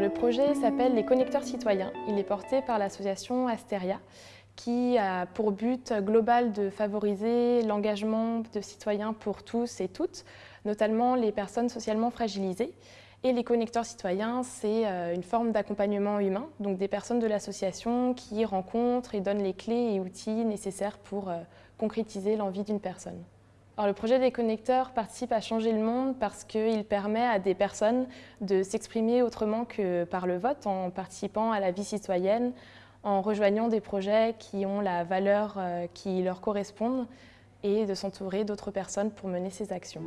Le projet s'appelle Les Connecteurs Citoyens. Il est porté par l'association Asteria qui a pour but global de favoriser l'engagement de citoyens pour tous et toutes, notamment les personnes socialement fragilisées. Et les connecteurs citoyens, c'est euh, une forme d'accompagnement humain, donc des personnes de l'association qui rencontrent et donnent les clés et outils nécessaires pour euh, concrétiser l'envie d'une personne. Alors, le projet des connecteurs participe à changer le monde parce qu'il permet à des personnes de s'exprimer autrement que par le vote, en participant à la vie citoyenne, en rejoignant des projets qui ont la valeur euh, qui leur correspondent et de s'entourer d'autres personnes pour mener ces actions.